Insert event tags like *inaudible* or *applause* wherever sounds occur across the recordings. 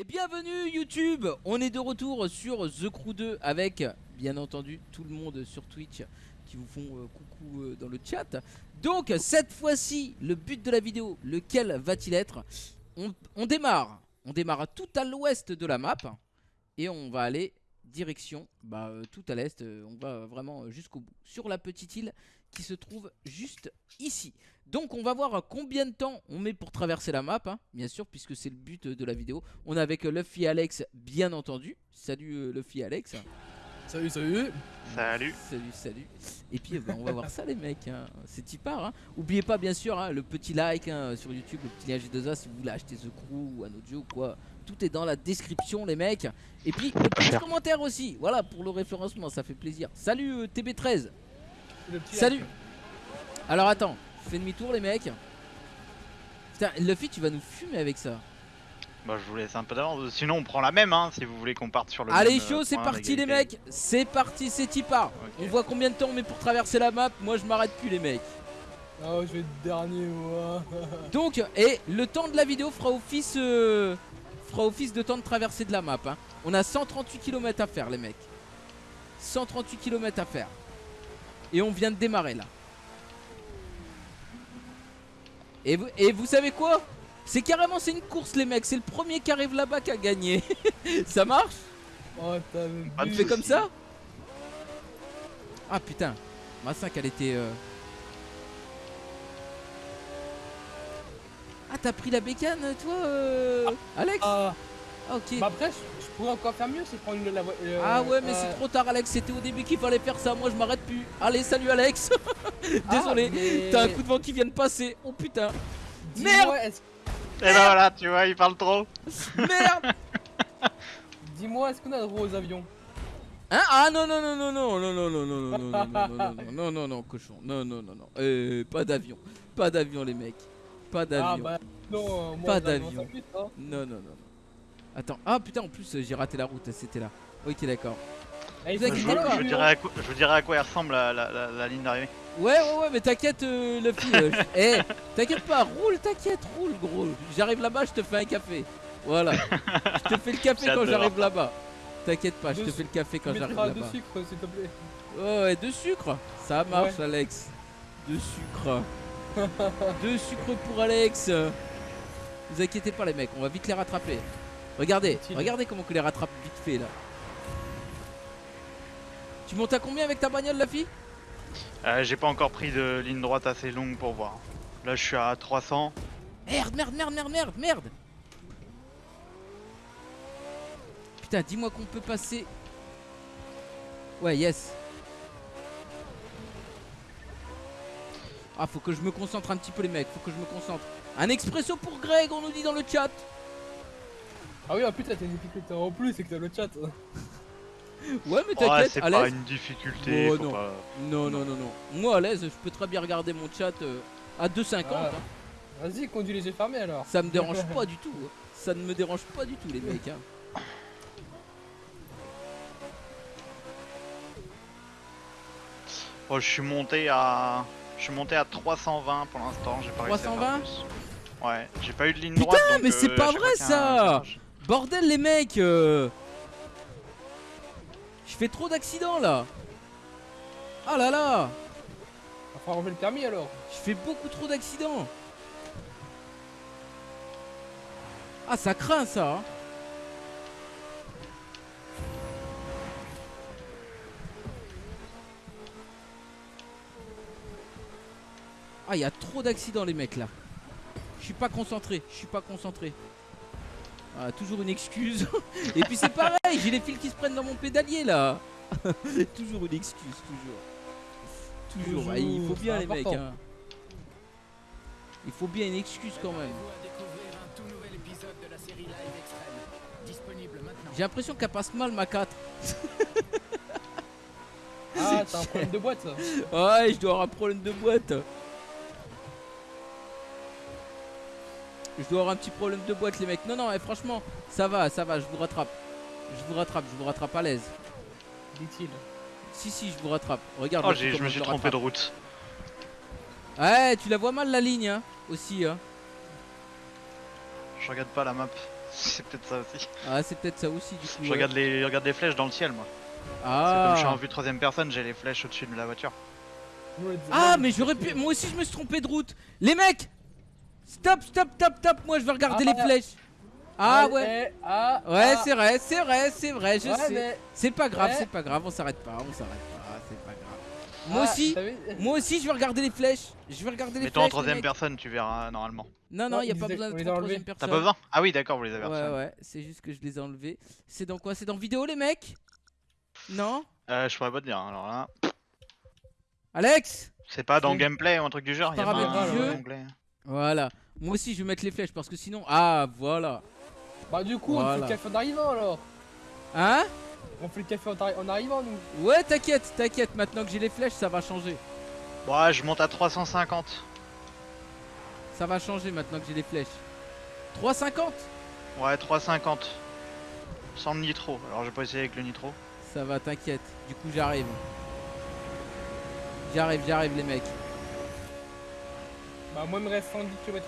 Et bienvenue YouTube On est de retour sur The Crew 2 avec, bien entendu, tout le monde sur Twitch qui vous font euh, coucou euh, dans le chat. Donc, cette fois-ci, le but de la vidéo, lequel va-t-il être? On, démarre, on démarre tout à l'ouest de la map et on va aller direction, bah, euh, tout à l'est, on va vraiment jusqu'au bout, sur la petite île qui se trouve juste ici. Donc on va voir combien de temps on met pour traverser la map, hein, bien sûr, puisque c'est le but de la vidéo. On est avec Luffy et Alex, bien entendu. Salut euh, Luffy et Alex. Salut, salut. Salut. Salut, salut. Et puis bah, on va voir ça les mecs, hein. c'est typard. Hein. Oubliez pas bien sûr hein, le petit like hein, sur YouTube, le petit lien G2A si vous voulez acheter The Crew ou un audio ou quoi. Tout est dans la description les mecs. Et puis le petit commentaire aussi, voilà pour le référencement, ça fait plaisir. Salut euh, TB13. Le petit Salut. like. Alors attends, fais demi-tour les mecs. Putain, Luffy tu vas nous fumer avec ça. Bah je vous laisse un peu d'avance, sinon on prend la même hein, si vous voulez qu'on parte sur le Allez même, euh, chaud, c'est parti les mecs. C'est parti, c'est Tipar. Ok. On voit combien de temps on met pour traverser la map. Moi je m'arrête plus les mecs. Oh, je vais être dernier, moi. *laughs* Donc, et le temps de la vidéo fera office, euh, fera office de temps de traversée de la map. hein. On a 138 km à faire, les mecs. 138 km à faire. Et on vient de démarrer là. Et vous, et vous savez quoi? C'est carrément c'est une course les mecs. C'est le premier qui arrive là-bas qui a gagné. *laughs* ça marche? Oh, vu. fait comme ça? Ah putain. Ma 5 elle était... euh, Ah t'as pris la bécane toi euh, Alex? Ah, Ah ok. bah après, je, pourrais encore faire mieux, c'est prendre une, la voie. euh, Ah ouais mais euh, c'est trop tard Alex, c'était au début qu'il fallait faire ça, moi je m'arrête plus. Allez salut Alex Désolé, ah, mais- t'as un coup de vent qui vient de passer. Oh putain Merde Et ben voilà, tu vois, il parle trop. Merde Dis-moi, est-ce qu'on a le droit aux avions Hein Ah non non non non non non non non non non non non non non non non non cochon non non non non euh, pas d'avion pas d'avion les mecs pas Ah d'avion bah non, moi, Pas d'avion. hein. non non non attends ah putain en plus euh, j'ai raté la route c'était là ok d'accord Je, je je fasse dirais à quoi, je vous dirai à quoi elle ressemble la, la, la, la ligne d'arrivée. ouais ouais ouais mais t'inquiète euh, le fille euh, je- *laughs* eh t'inquiète pas roule t'inquiète roule gros j'arrive là-bas je te fais un café voilà je te fais le café quand j'arrive là-bas t'inquiète pas je te fais le café quand j'arrive là-bas de sucre, s'il te plaît. Ouais, ouais, de sucre. Ça marche, Ouais. Alex. De sucre. de sucre pour Alex. Vous inquiétez pas, les mecs, on va vite les rattraper. Regardez, regardez comment que les rattrape vite fait là. Tu montes à combien avec ta bagnole, la fille? Euh, J'ai pas encore pris de ligne droite assez longue pour voir. Là je suis à 300. Merde, merde, merde, merde, merde, merde. Putain, dis-moi qu'on peut passer. Ouais, yes. Ah, faut que je me concentre un petit peu, les mecs. Faut que je me concentre. Un expresso pour Greg, on nous dit dans le chat. Ah oui, en plus, t'as une difficulté en plus, c'est que t'as le chat. *laughs* Ouais, mais Ouais, t'inquiète, c'est à pas une difficulté. Oh, non. pas- Non, non, non, non. Moi, à l'aise, je peux très bien regarder mon chat euh, à 2,50. Ah. hein. Vas-y, conduis les yeux fermés alors. Ça me dérange *laughs* pas du tout. hein. Ça ne me dérange pas du tout, les mecs. hein. Oh, je suis monté à. Je suis monté à 320 pour l'instant, j'ai pas réussi à faire 320? plus. Ouais, j'ai pas eu de ligne Putain, droite. donc, mais c'est euh, pas vrai, ça Bordel, les mecs euh. Je fais trop d'accidents là Ah là là Va falloir enlever le permis alors. Je fais beaucoup trop d'accidents Ah ça craint ça hein. Ah il y a trop d'accidents les mecs là Je suis pas concentré, je suis pas concentré ah, toujours une excuse. *laughs* Et puis c'est pareil, j'ai les fils qui se prennent dans mon pédalier là. *laughs* toujours une excuse, toujours. Toujours. Toujours, Ah, il faut bien les mecs. hein. Il faut bien une excuse quand même. J'ai l'impression qu'elle passe mal ma 4. Ah, t'as un problème de boîte ça. Ouais, je dois avoir un problème de boîte. Je dois avoir un petit problème de boîte les mecs. Non, non, eh, franchement, ça va, ça va, je vous rattrape. Je vous rattrape, je vous rattrape à l'aise. Dit-il. Si, si, je vous rattrape. Regarde. Oh, je me suis trompé de route. Ouais, tu la vois mal la ligne, hein, aussi. Hein. Je regarde pas la map. *laughs* C'est peut-être ça aussi. Ah, c'est peut-être ça aussi du coup. Je ouais. regarde les, je regarde les flèches dans le ciel, moi. C'est Ah. comme je suis en vue troisième personne, j'ai les flèches au-dessus de la voiture. Ah, mais j'aurais pu. Moi aussi, je me suis trompé de route. Les mecs Stop, stop, stop, stop. Moi, je vais regarder Ah, les flèches. Ah, ouais. ah, Ouais, ah. c'est vrai, c'est vrai, c'est vrai, je Ouais, sais. mais- C'est pas grave, Ouais. c'est pas grave, on s'arrête pas, on s'arrête pas, c'est pas grave. Moi Ah, aussi, t'as vu moi aussi, je vais regarder les flèches. Je vais regarder les Mets-toi en flèches. les troisième mecs. personne, tu verras normalement. Non, non, y a pas besoin on de les trop a troisième enlevés. T'as personne. pas besoin? Ah oui, d'accord, vous les avez Ouais, reçus. ouais, c'est juste que je les ai enlevés. C'est dans quoi? C'est dans vidéo, les mecs? Non? Euh, je pourrais pas te dire, alors là. Alex? C'est pas dans gameplay ou un truc du genre, y a un jeu. Voilà. Moi aussi, je vais mettre les flèches parce que sinon. Ah, voilà. Bah, du coup, on fait le café en arrivant alors. Hein? On fait le café en, arri- en arrivant, nous. Ouais, t'inquiète, t'inquiète. Maintenant que j'ai les flèches, ça va changer. Ouais, je monte à 350. Ça va changer maintenant que j'ai les flèches. 3,50 Ouais, 350. Sans le nitro. Alors, j'ai pas essayé avec le nitro. Ça va, t'inquiète. Du coup, j'arrive. J'arrive, j'arrive, les mecs. Bah, moi, il me reste 110 km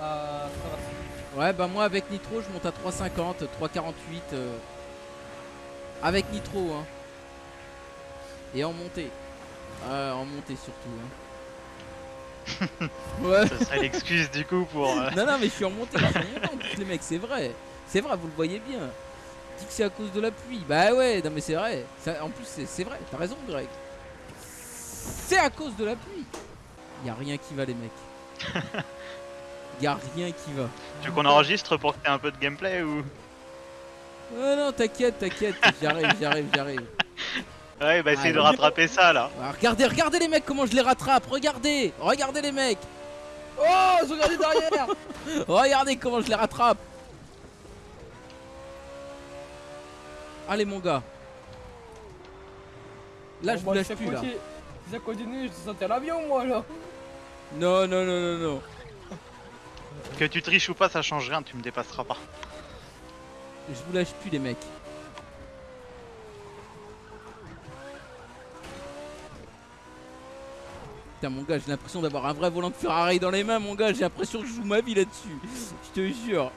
à traverser. Ouais, bah moi avec Nitro, je monte à 3,50, 3,48. euh, Avec Nitro, hein. Et en montée. Ouais, en montée surtout. Hein. ouais. *laughs* Ça serait l'excuse du coup pour. euh, Non, non, mais je suis en montée, je suis en montée en plus, les mecs, c'est vrai. C'est vrai, vous le voyez bien. Dit que c'est à cause de la pluie. Bah ouais, non, mais c'est vrai. Ça- en plus, c'est c'est vrai, t'as raison, Greg. C'est à cause de la pluie. Y a rien qui va, les mecs. *laughs* Y a rien qui va. Tu veux qu'on enregistre pour que t'aies un peu de gameplay ou? Ouais, non, t'inquiète, t'inquiète. J'arrive, j'arrive, j'arrive. *laughs* Ouais, bah essaye Ah, de oui. rattraper ça là. Ah, regardez, regardez les mecs, comment je les rattrape. Regardez, regardez les mecs. Oh, je regardais derrière *laughs* Regardez comment je les rattrape. Allez, mon gars. Là, Bon, je vous lâche plus, là. Si ça continue, je sentais l'avion, moi, là. Non, non, non, non, non. Que tu triches ou pas, ça change rien, tu me dépasseras pas. Je vous lâche plus, les mecs. Putain, mon gars, j'ai l'impression d'avoir un vrai volant de Ferrari dans les mains, mon gars. J'ai l'impression que je joue ma vie là-dessus. Je te jure.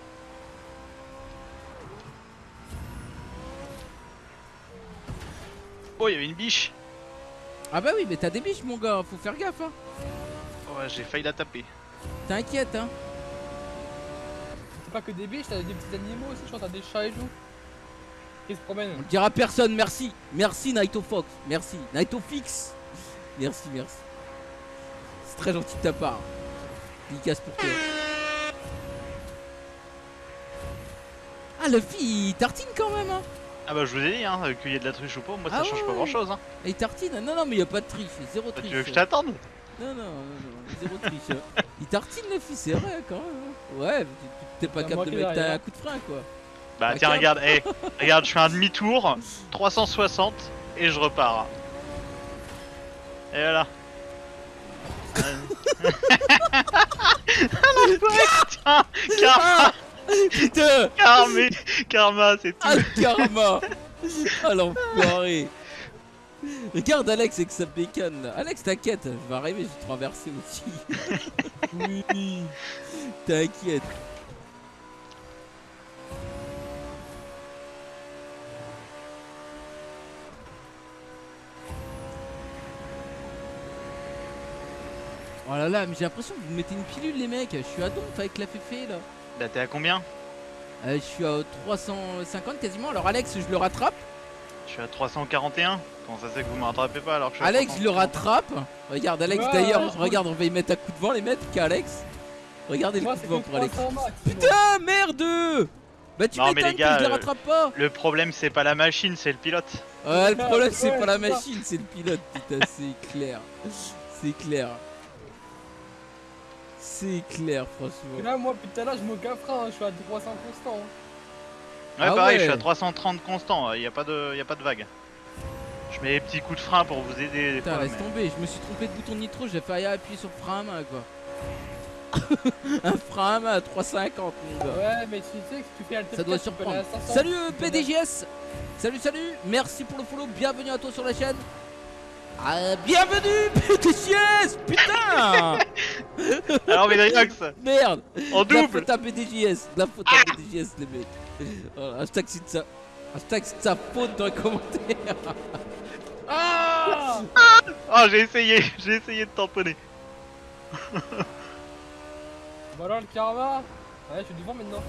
Oh, il y avait une biche. Ah bah oui, mais t'as des biches, mon gars. Faut faire gaffe, hein. Ouais, j'ai failli la taper. T'inquiète, hein. C'est pas que des biches, t'as des petits animaux aussi, je crois, t'as des chats et tout. Qui se promènent. On le dira à personne, merci. Merci, Naito Fox. Merci. Naito Fix. Merci, merci. C'est très gentil de ta part. Dédicace pour toi. Ah, Luffy, il tartine quand même, hein. Ah bah je vous ai dit, hein, qu'il y ait de la triche ou pas, moi ça Ah change ouais, pas ouais. grand chose. Hein. Il tartine Non, non, mais il y a pas de triche. Zéro Bah, triche. tu veux que je t'attende? Non, non, non, non, zéro triche. *laughs* il tartine, Luffy, c'est vrai, quand même. hein. Ouais, t'es pas capable de mettre un coup de frein, quoi. Bah tiens, regarde, hey, *laughs* regarde, je fais un demi-tour, 360 et je repars. Et voilà. *laughs* Tiens, karma, Putain karma, karma, c'est tout. Ah le karma Ah l'enfoiré *laughs* Regarde Alex avec sa bécane là. Alex t'inquiète, je vais arriver, je vais traverser aussi. *laughs* oui T'inquiète. Oh là là, mais j'ai l'impression que vous me mettez une pilule les mecs, je suis à donf avec la féfé là. Bah t'es à combien? Euh, je suis à 350 quasiment, alors Alex je le rattrape. Je suis à 341. Comment ça c'est que vous me rattrapez pas alors que je suis à Alex, je le 330? rattrape. Regarde, Alex, Ouais, d'ailleurs, ouais, regarde, on va y mettre un coup de vent, les mecs, qu'Alex. Regardez le coup de vent pour Alex. 300 max. Putain, merde Bah, tu Non, mais m'étonnes les gars, que je le euh, rattrape pas. Le problème c'est pas la machine, c'est le pilote. Ouais, le problème, c'est pas la machine, c'est le pilote, putain, c'est clair. C'est clair. C'est clair, Et franchement. là, moi, putain, là, je me frein, hein, je suis à 300 constant. hein. Ouais, Ah pareil, je suis à 330 constant, il y a pas de, y a pas de vague. Je mets des petits coups de frein pour vous aider Putain, fois, laisse mais- tomber, je me suis trompé de bouton de nitro, j'ai failli appuyer sur le frein à main, quoi. *laughs* un frein à main à 350, mon gars. Ouais, mais tu sais que si tu fais Alt Ça doit F4, tu peux aller surprendre. à 500. Salut euh, PDGS Salut salut. Merci pour le follow, bienvenue à toi sur la chaîne. Ah, bienvenue, PTJS Putain. *laughs* Alors, Médriox, Merde. En De la double. faute à De la faute à PTJS, les mecs Hashtag c'est de sa... Hashtag de sa faute dans les commentaires. Ah Oh, j'ai essayé, j'ai essayé de tamponner. *laughs* Bah alors le karma Ouais, je suis devant maintenant.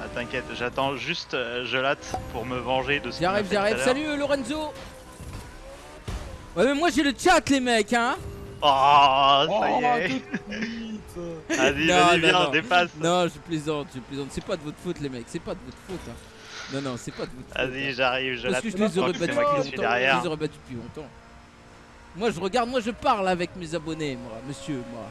Ah, t'inquiète, j'attends juste euh, Gelate pour me venger de ce J'arrive, j'arrive, salut Lorenzo. Ouais mais moi j'ai le chat les mecs hein. Oh, ça Oh, y est Vas-y, Non, vas-y, non, viens, non. dépasse Non je plaisante, je plaisante, c'est pas de votre faute les mecs, c'est pas de votre faute hein. Non non c'est pas de votre faute Vas-y, hein. j'arrive, Parce Gelate. que je je les aurais que battus c'est moi qui depuis suis longtemps, je les aurais battus depuis longtemps Moi je regarde, moi je parle avec mes abonnés moi, monsieur moi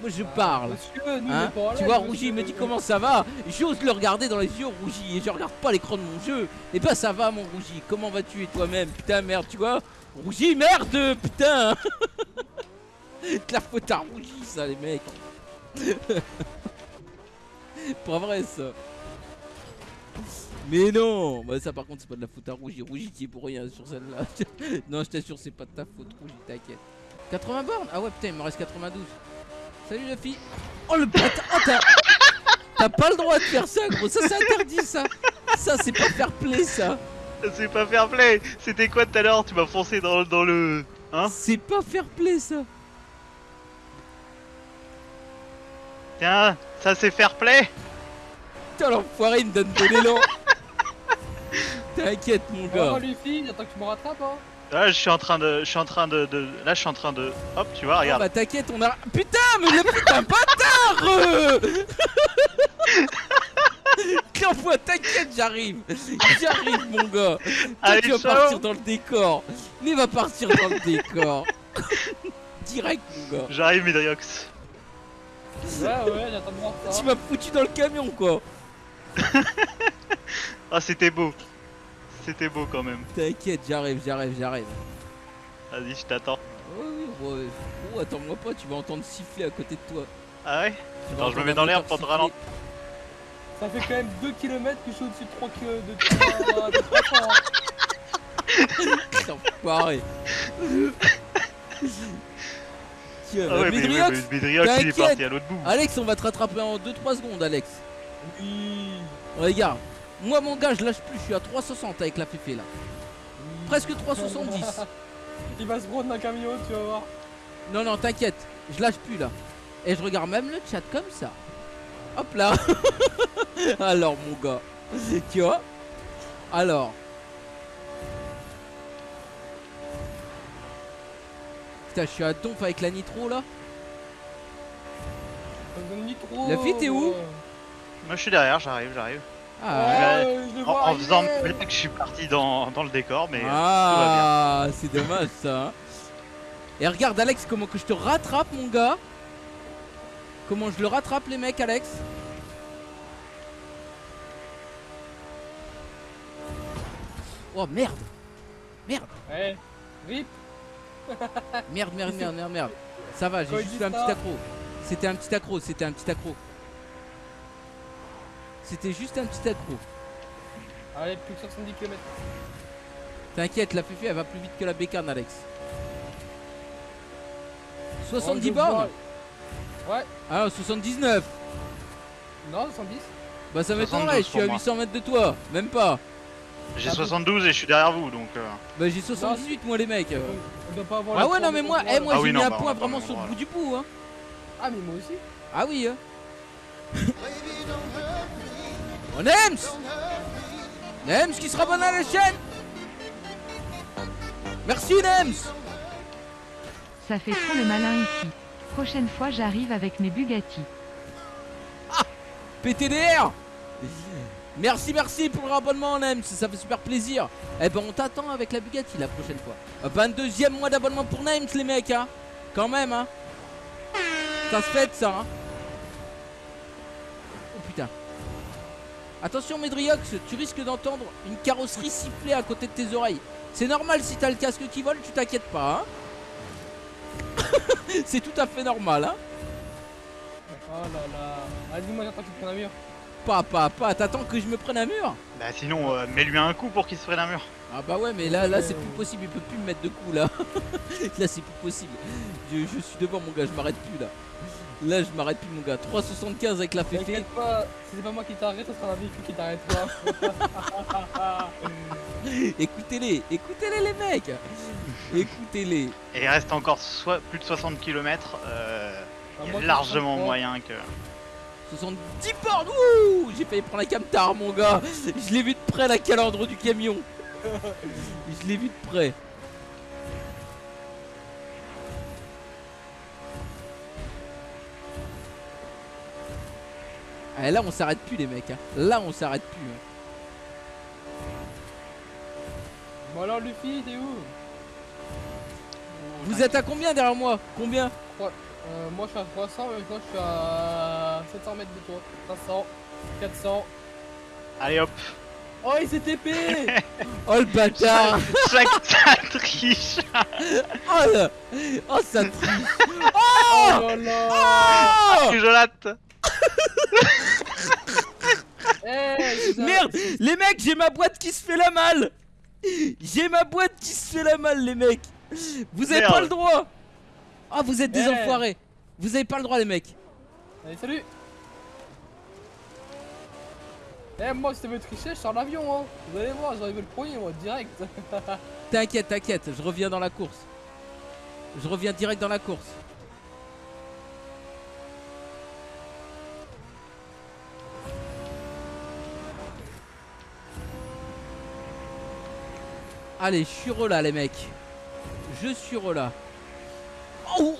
Moi je parle Monsieur, nous, Hein pas tu vois. Rougi il me dit comment ça va? J'ose le regarder dans les yeux, Rougi, et je regarde pas l'écran de mon jeu. Et bah ça va, mon Rougi. Comment vas-tu et toi-même? Putain, merde, tu vois? Rougi, merde, putain *laughs* De la faute à Rougi, ça, les mecs. *laughs* pas vrai, ça. Mais non Bah ça, par contre, c'est pas de la faute à Rougi. Rougi qui est pour rien sur celle-là. *laughs* non, je t'assure, c'est pas de ta faute, Rougi, t'inquiète. 80 bornes? Ah ouais, putain, il me reste 92. Salut la fille. Oh le bâtard Oh, t'as- T'as pas le droit de faire ça gros, ça c'est interdit ça Ça c'est pas fair play ça C'est pas fair play C'était quoi tout à l'heure? Tu m'as foncé dans, dans le... Hein? C'est pas fair play ça Tiens, ça c'est fair play. Putain l'enfoiré il me donne de l'élan. *laughs* T'inquiète mon Oh, gars. Luffy, j'attends que tu me rattrapes, hein. Là, je suis en train de... Je suis en train de... de- Là, je suis en train de... Hop, tu vois, regarde. bah t'inquiète on a... Putain mais le putain *laughs* bâtard! *laughs* L'envoie t'inquiète j'arrive. J'arrive mon gars. Toi Allez, tu vas ciao. partir dans le décor. Mais va partir dans le décor. Direct mon gars. J'arrive, Midriox. Ouais, ouais, j'attends de voir ça. Tu m'as foutu dans le camion quoi *laughs* Ah, c'était beau. C'était beau quand même. T'inquiète j'arrive j'arrive j'arrive Vas-y, je t'attends. Oh, attends-moi pas, tu vas entendre siffler à côté de toi. Ah ouais Attends, je me mets dans l'air pour te ralentir. Ça fait quand même 2 km que je suis au-dessus de 3 km de 3 de 300. Enfoiré. *laughs* *laughs* Tiens, Ah ouais, mais, Médriox, mais, mais Midriox, il est t'inquiète. parti à l'autre bout. Alex, on va te rattraper en 2-3 secondes, Alex. Oui. Regarde, moi mon gars, je lâche plus, je suis à 360 avec la féfé là. Presque 370. *laughs* Il va se prendre un camion, tu vas voir. Non, non, t'inquiète, je lâche plus là. Et je regarde même le chat comme ça. Hop là. *laughs* Alors, mon gars, tu vois Alors. Putain, je suis à donf avec la nitro là. Trop. La fille, t'es où ouais. Moi, je suis derrière, j'arrive, j'arrive. Ah, Ouais. Ouais, je En, faisant blague, je suis parti dans, dans le décor, mais... euh, ah c'est dommage ça. hein. Et regarde, Alex, comment que je te rattrape, mon gars. Comment je le rattrape, les mecs, Alex. Oh merde Ouais. Rip. *laughs* Merde, merde, merde, merde, merde. Ça va, j'ai juste fait un petit accro. C'était un petit accro, c'était un petit accro. C'était juste un petit accro. Allez, plus que 70 km. T'inquiète, la Fifi elle va plus vite que la bécane, Alex. 70 Oh, je vois. bornes Ouais. Ah, 79 Non, 110. Bah ça 72 m'étonnerait, je suis à moi. 800 mètres de toi, même pas. J'ai Ah, 72 et je suis derrière vous, donc... euh, Bah j'ai 78 moi les mecs. On doit pas avoir Ah ouais non mais moi, eh, moi Ah j'ai oui, mis non, un bah, point vraiment sur le bout du bout hein. Ah, mais moi aussi. Ah oui hein. *laughs* On aime Nems qui se abonne à la chaîne Merci Nems Ça fait trop le malin ici. Prochaine fois j'arrive avec mes Bugatti. PTDR Merci merci pour le abonnement Nems, ça fait super plaisir. Eh ben on t'attend avec la Bugatti la prochaine fois. 22 e mois d'abonnement pour Nems les mecs hein. Quand même hein. Ça se fait ça hein. Oh putain. Attention Medriox, tu risques d'entendre une carrosserie siffler à côté de tes oreilles. C'est normal si t'as le casque qui vole, tu t'inquiètes pas hein. *laughs* C'est tout à fait normal hein. Oh là là. Vas-y, moi j'attends qu'il prenne un mur. Pas, pas, pas, t'attends que je me prenne un mur Bah sinon, euh, mets-lui un coup pour qu'il se prenne un mur. Ah bah ouais mais là là c'est plus possible, il peut plus me mettre de coups là. *laughs* là c'est plus possible. Je, je suis devant mon gars, je m'arrête plus là. Là je m'arrête plus mon gars. 3,75 avec la féfé. T'inquiète pas, si c'est pas moi qui t'arrête, ce sera un véhicule qui t'arrêtera. *laughs* Écoutez-les, écoutez-les les mecs. Écoutez-les. Et il reste encore plus de 60 km. Euh, il y moi, a je largement moyen que. 70 bornes Wouh J'ai failli prendre la camtar mon gars. Je l'ai vu de près la calandre du camion. Je l'ai vu de près. Ah, là on s'arrête plus les mecs hein. Là on s'arrête plus hein. Bon alors Luffy, t'es où? Vous êtes à combien derrière moi? Combien? Euh, Moi je suis à 300, mais toi je suis à 700 mètres de toi. 500, 400. Allez hop. Oh il s'est TP *laughs* Oh le bâtard. Chaque ça triche. Oh, le- oh ça triche. *laughs* Oh là là. Oh Jonathan *laughs* Eh, ça. Merde Les mecs, j'ai ma boîte qui se fait la malle. J'ai ma boîte qui se fait la malle, les mecs. Vous avez Merde. pas le droit. Ah, vous êtes des Eh. enfoirés. Vous avez pas le droit, les mecs Allez salut Eh moi si tu tricher, je sors l'avion hein Vous allez voir, j'arrive le premier moi, direct *laughs* T'inquiète, t'inquiète, je reviens dans la course. Je reviens direct dans la course. Allez, je suis relà, les mecs. Je suis relà. Oh,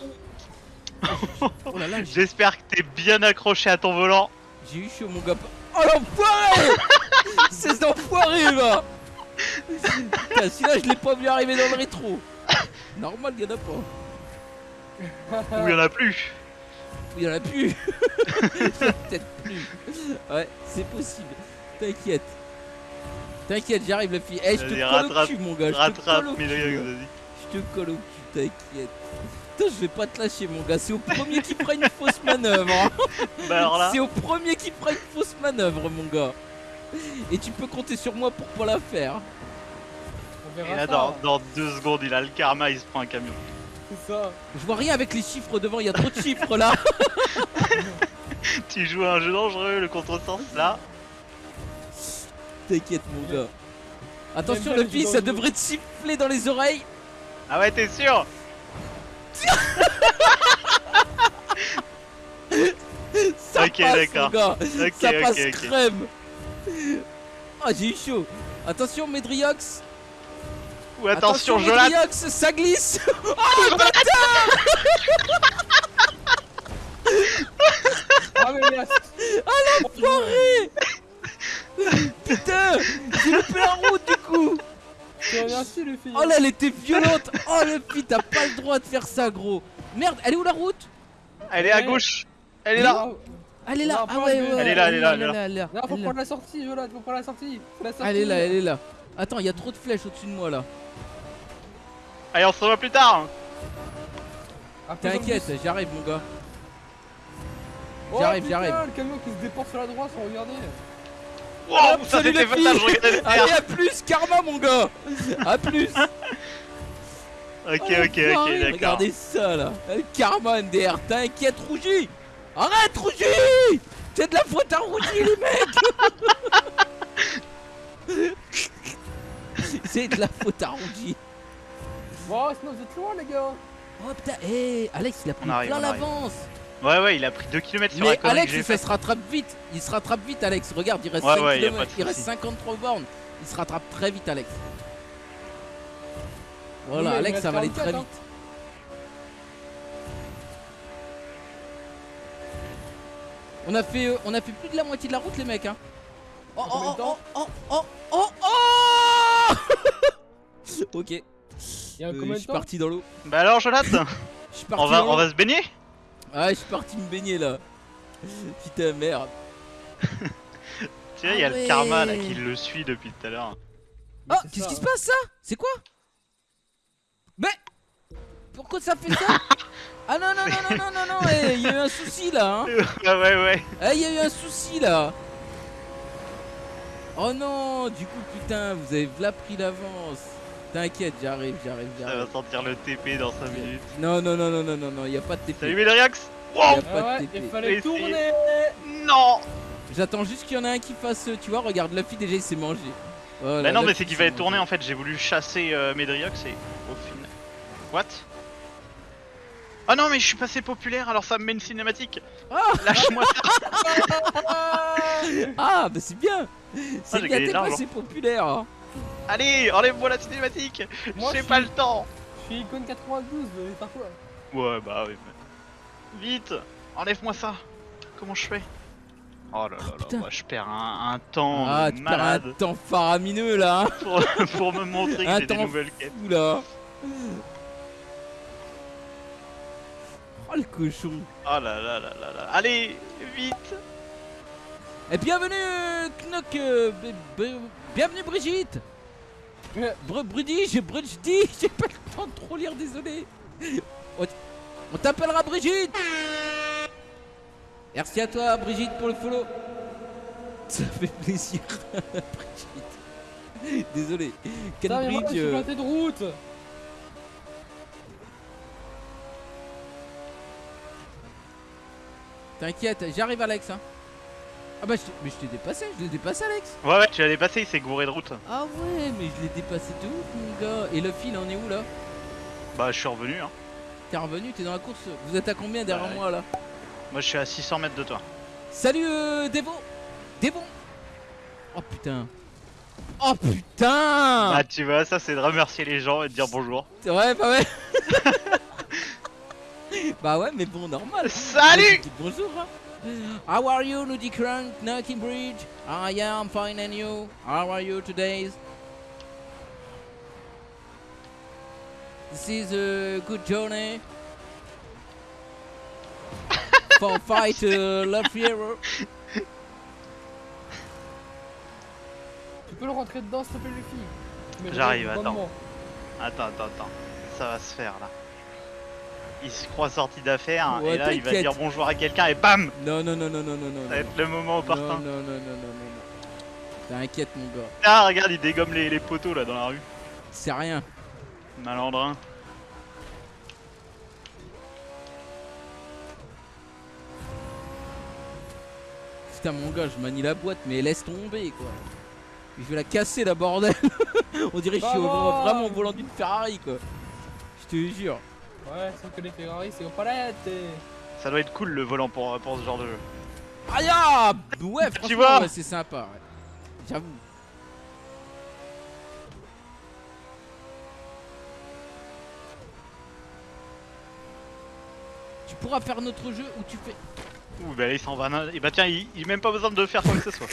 oh. là là, J'espère que t'es bien accroché à ton volant. j'ai eu chaud, mon gars. Oh l'enfoiré Ces enfoirés, va Putain, celui-là, je l'ai pas vu arriver dans le rétro. Normal, y'en a pas. Ou il y en a plus. Il y en a plus. *laughs* Peut-être plus. Ouais, c'est possible. T'inquiète. T'inquiète, j'arrive, la fille. Eh, je te colle rattrape, au cul, mon gars. Je te colle au mais cul. vas-y. Je te colle au cul, t'inquiète. Putain, je vais pas te lâcher, mon gars. C'est au premier qui fera une fausse manœuvre. hein. *laughs* Bah C'est au premier qui fera une fausse manœuvre, mon gars. Et tu peux compter sur moi pour pas la faire. On et verra là ça, dans, dans deux secondes, il a le karma, il se prend un camion. c'est ça Je vois rien avec les chiffres devant, il y a trop de chiffres là. *laughs* Tu joues à un jeu dangereux, le contresens là. T'inquiète, mon gars. Attention, le jeux ça devrait te siffler dans les oreilles. Ah ouais, t'es sûr? Ça Ok, d'accord. ça passe crème. Ah, j'ai eu chaud. Attention, Medriox. Ou attention, Jolat Medriox, ça glisse. *laughs* Oh, le bâtard Ah mais merde Enfoiré *laughs* Putain J'ai loupé la route du Oh là, elle était violente Oh le pit, t'as pas le droit de faire ça, gros Merde, elle est où la route? Elle est à gauche Elle est là Elle est là Ah ouais, elle. ouais, Elle est là, elle est là, elle est là. elle est là. Non, faut Elle est là. prendre la sortie, Jolat, faut prendre la sortie Elle est là, elle est là. Attends, il y a trop de flèches au-dessus de moi là. Allez, on se revoit plus tard T'inquiète, j'arrive mon gars. Oh, J'arrive, putain, j'arrive. le camion qui se déporte sur la droite sans regarder Wow, Hop, ça salut les filles. Allez, à plus, karma mon gars. À plus. Ok, Oh, ok, ok, d'accord. Regardez ça là. Le karma NDR, t'inquiète Rougi. Arrête Rougi. C'est de la faute à Rougi les mecs *laughs* C'est de la faute à Rougi. Bon, sinon vous êtes loin les gars. Oh putain, hé Alex il a pris plein l'avance Ouais, ouais, il a pris 2 km sur Mais Alex il fait, se rattrape vite. Il se rattrape vite Alex. Regarde il reste Ouais, 5 ouais, y a km, il reste souci. 53 bornes. Il se rattrape très vite Alex. Voilà Oui, Alex ça va aller 44, très hein. vite. On a fait euh, on a fait plus de la moitié de la route les mecs hein. Oh oh de temps oh oh oh oh oh *laughs* Ok, euh, Il y a je suis parti dans l'eau. Bah alors, Jonathan, *coughs* Je suis parti on va, dans on va se baigner? Ah, je suis parti me baigner là. Putain merde. *laughs* Tu vois, il y a Ah le karma là qui le suit depuis tout à l'heure. Oh, qu'est-ce qui se passe ça? C'est quoi? Mais pourquoi ça fait ça? *laughs* Ah non non non non non non non, eh, il y a eu un souci là. Hein. *laughs* ouais, ouais, ouais. Eh, il y a eu un souci là. Oh non, du coup, putain, vous avez v'là pris l'avance. T'inquiète, j'arrive, j'arrive, Ça va j'arrive. sentir le TP dans 5 minutes. Non, non, non, non, non, non, non, y a pas de TP. Salut Médriax Y Wow a Ah pas de TP. il fallait Mais tourner Non J'attends juste qu'il y en ait un qui fasse, tu vois, regarde, Luffy déjà il s'est mangé. Voilà, Bah non mais c'est qu'il fallait tourner en fait, j'ai voulu chasser euh, Médriox et au final... What Ah non mais je suis passé populaire alors ça me met une cinématique Ah Lâche-moi ça *laughs* Ah, bah c'est bien C'est j'ai bien, t'es passé populaire hein. Allez, enlève-moi la cinématique. Moi, J'ai pas suis- le temps. Je suis icône 92, mais par quoi Ouais bah oui mais... Vite Enlève-moi ça. Comment je fais? Oh là là là, putain. moi, je perds un, un temps Ah, tu perds un malade. temps faramineux là hein. pour, *laughs* pour me montrer que j'ai des nouvelles quêtes. fou là. Oh le cochon. Oh là là là là là. Allez, vite. Et bienvenue Knock euh, Bienvenue Brigitte. Ouais. Br Brudi, j'ai Brudi, *laughs* j'ai pas le temps de trop lire, désolé. On, t'appellera Brigitte. Merci à toi Brigitte pour le follow. Ça fait plaisir *laughs* Brigitte. Désolé. Putain, Cambridge euh, planté de route. T'inquiète, j'arrive Alex hein. Ah bah je t'ai- mais je t'ai dépassé, je l'ai dépassé Alex Ouais ouais, tu l'as dépassé, il s'est gouré de route. Ah ouais mais je l'ai dépassé de ouf mon gars Et le fil en est où là? Bah je suis revenu hein. T'es revenu, t'es dans la course Vous êtes à combien derrière Ouais. moi là? Moi je suis à 600 mètres de toi. Salut euh, Devo Devo Oh putain Oh putain Ah tu vois, ça c'est de remercier les gens et de dire bonjour. Ouais bah ouais Bah ouais mais bon normal Salut Bonjour hein. How are you Nudie Crank Knocking Bridge I am fine and you? How are you today? This is a good journey For *laughs* fight uh, Love Hero Tu peux le rentrer dedans, s'il te plaît, Luffy Mais J'arrive, attends. Attends, attends, attends. Ça va se faire là. Il se croit sorti d'affaires Ouais, et là il va dire bonjour à quelqu'un et bam Non non non non non non non Ça va non. être le moment Non opportun. non non non non non non T'inquiète mon gars Ah regarde, il dégomme les, les poteaux là dans la rue. C'est rien Malandrin. Putain mon gars, je manie la boîte, mais laisse tomber quoi. Je vais la casser la bordel. *laughs* On dirait que je suis au- vraiment au volant d'une Ferrari quoi. Je te jure. Ouais, sauf que les Ferrari, c'est aux palettes et... Ça doit être cool le volant pour, pour ce genre de jeu. Aïe ah Ouais, franchement, vois ouais, c'est sympa. Ouais. J'avoue. Tu pourras faire notre jeu où tu fais. Ouh bah là il s'en va. Et bah tiens, il, il a même pas besoin de faire quoi que ce soit.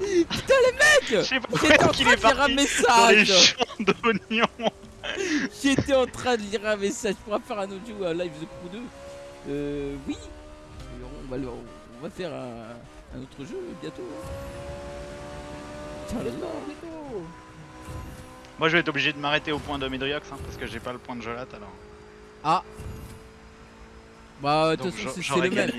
Je Mec sais pas J'étais en train est de lire un parti dans les message champs d'oignons. J'étais en train de lire un message pour faire un autre jeu à Live The Crew 2. Euh, oui. On va, le- on va faire un, un autre jeu bientôt. hein. Tiens, là. Moi je vais être obligé de m'arrêter au point de Medriox hein, parce que j'ai pas le point de Jolat alors. Ah. Bah, de toute façon, c'est- le même.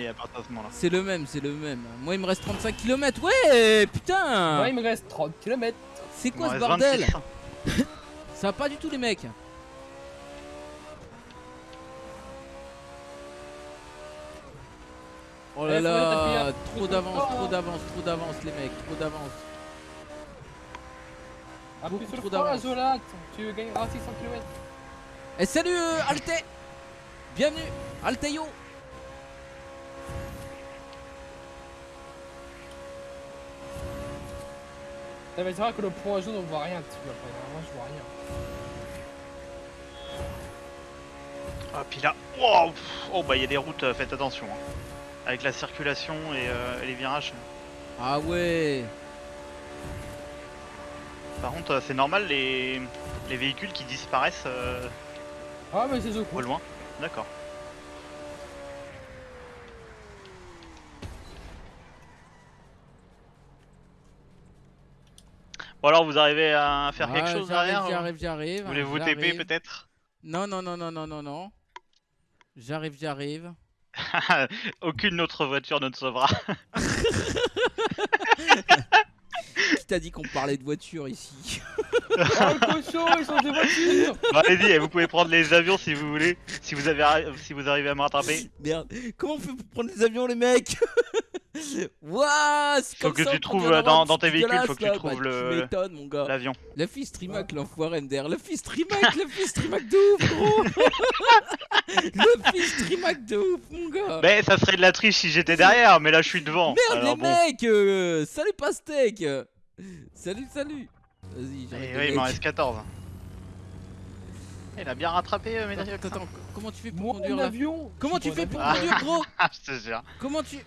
C'est le même, c'est le même. Moi, il me reste 35 km. Ouais, putain. Moi, il me reste 30 km. C'est quoi ce bordel? 26. *laughs* Ça va pas du tout, les mecs. Oh là Eh, là, un trop d'avance, trop hein. d'avance, trop d'avance, les mecs, trop d'avance. Appuie sur le frein. Zolat. Tu gagneras 600 km. Et salut euh, Alte Bienvenue Alteio Ça va être vrai que le point jaune, on voit rien dessus après. Moi, je vois rien. Ah puis là, wow, pff, oh bah il y a des routes, euh, faites attention. hein. Avec la circulation et euh, les virages. Ah ouais Par contre euh, c'est normal les, les véhicules qui disparaissent euh, Ah, mais c'est au loin. D'accord. Bon alors vous arrivez à faire quelque chose J'arrive, derrière j'arrive, j'arrive. Voulez-vous TP j'arrive. peut-être? Non, non, non, non, non, non, non. J'arrive, j'arrive. *laughs* Aucune autre voiture ne te sauvera. *laughs* Qui t'a dit qu'on parlait de voiture ici? Oh *laughs* le cochon, ils sont des voitures Bon, allez-y, eh, vous pouvez prendre les avions si vous voulez, si vous, avez, si vous arrivez à me rattraper. Merde, comment on fait pour prendre les avions les mecs? Wouah c'est Faut que tu trouves, la dans- dans tes véhicules, faut que tu trouves Bah, le- L'avion. Le fils Trimac l'enfoiré MDR, le fils Trimac, *laughs* le fils Trimac de ouf gros *laughs* Le fils Trimac de ouf mon gars Mais ça serait de la triche si j'étais derrière, mais là je suis devant. Merde Alors les bon. mecs euh, Salut Pastèque Salut salut Vas-y Eh j'arrête ouais, les il m'en reste 14. Il a bien rattrapé, euh, Médéric. Attends, attends, comment tu fais pour Moi conduire en là avion Comment tu fais pour conduire gros *laughs* Ah, je te jure. Comment tu...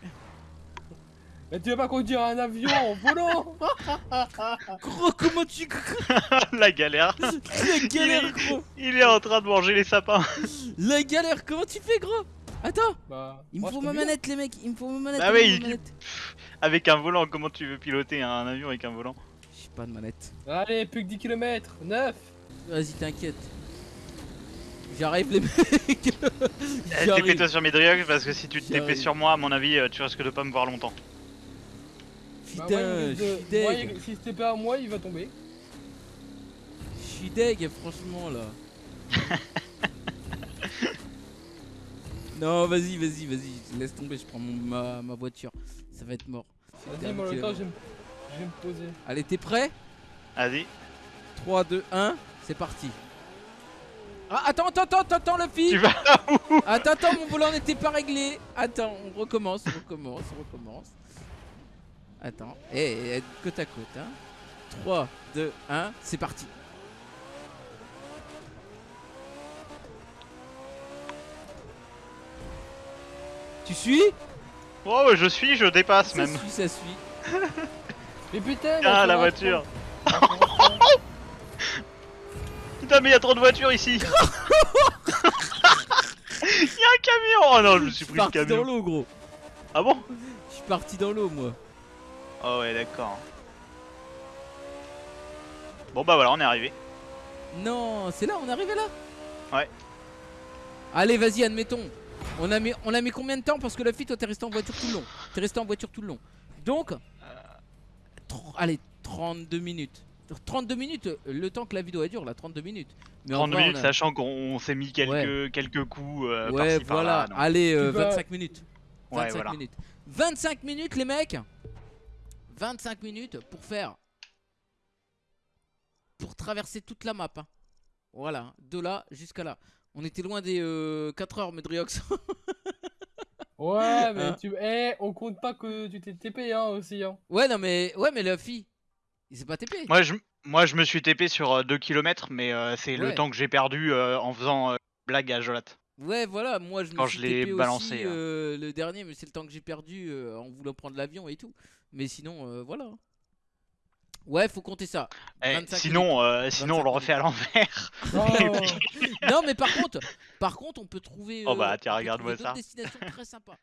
Mais tu vas pas conduire un avion en volant *laughs* Gros comment tu... *laughs* la galère. *laughs* La galère gros Il est en train de manger les sapins. La galère comment tu fais gros? Attends Bah, Il me faut ma manette les mecs, il me faut ma manette. Bah faut il- ma manette. Avec un volant, comment tu veux piloter un avion avec un volant? J'ai pas de manette. Allez, plus que 10 km 9 Vas-y t'inquiète. J'arrive les mecs Eh, J'arrive. TP-toi sur Médéric parce que si tu te TP sur moi, à mon avis, euh, tu risques de pas me voir longtemps. Putain, Bah, je suis deg. Si c'était pas à moi, il va tomber. Je suis deg franchement là. *laughs* non vas-y, vas-y, vas-y, laisse tomber, je prends mon- ma, ma voiture. Ça va être mort. Vas-y, moi, le temps, je vais me poser. Allez, t'es prêt? Vas-y. 3, 2, 1, c'est parti. Ah, attends, attends, attends, attends, le Tu fil vas Attends, attends, mon volant n'était pas réglé. Attends, on recommence, on recommence, on recommence. Attends, et côte à côte, hein. 3, 2, 1, c'est parti. Tu suis? Oh, je suis, je dépasse Ça même. suit, ça suit. *laughs* Mais putain Ah, la ça *laughs* voiture. Putain, mais il y a trop de voitures ici. *laughs* Il y a un camion. Oh non, je me suis pris le parti dans camion. l'eau, gros. Ah bon? Je suis parti dans l'eau, moi. Oh ouais, d'accord. Bon bah voilà, on est arrivé. Non, c'est là, on est arrivé là Ouais. Allez, vas-y, admettons. On a mis, on a mis combien de temps Parce que la fille, toi, t'es resté en voiture tout le long. T'es resté en voiture tout le long. Donc, allez, 32 minutes. 32 minutes, euh, le temps que la vidéo elle dure, là, 32 minutes. Mais en 30 vrai, minutes, on a- sachant qu'on s'est mis quelques, Ouais. quelques coups euh, Ouais, par-ci, voilà. Allez, euh, Tu vas- 25 minutes. 25 Ouais, voilà. minutes. 25 minutes, les mecs 25 minutes pour faire. Pour traverser toute la map. hein. Voilà, de là jusqu'à là. On était loin des 4 heures, Medriox. *laughs* Ouais, mais Hein tu. Eh, on compte pas que tu t'es TP hein aussi. Hein. ouais, non, mais. Ouais, mais la fille. Il s'est pas TP. Moi je, moi, je me suis TP sur 2 km, mais euh, c'est Ouais. le temps que j'ai perdu euh, en faisant euh, blague à Jolat. Ouais, voilà, moi je me suis je l'ai balancé, aussi hein. euh, le dernier, mais c'est le temps que j'ai perdu euh, en voulant prendre l'avion et tout. Mais sinon, euh, voilà. Ouais, faut compter ça. Eh, 25 sinon, sinon on 25 le refait à l'envers. *laughs* Oh. *laughs* non, mais par contre, par contre, on peut trouver. Oh bah, tiens, regarde-moi ça. destinations très sympas.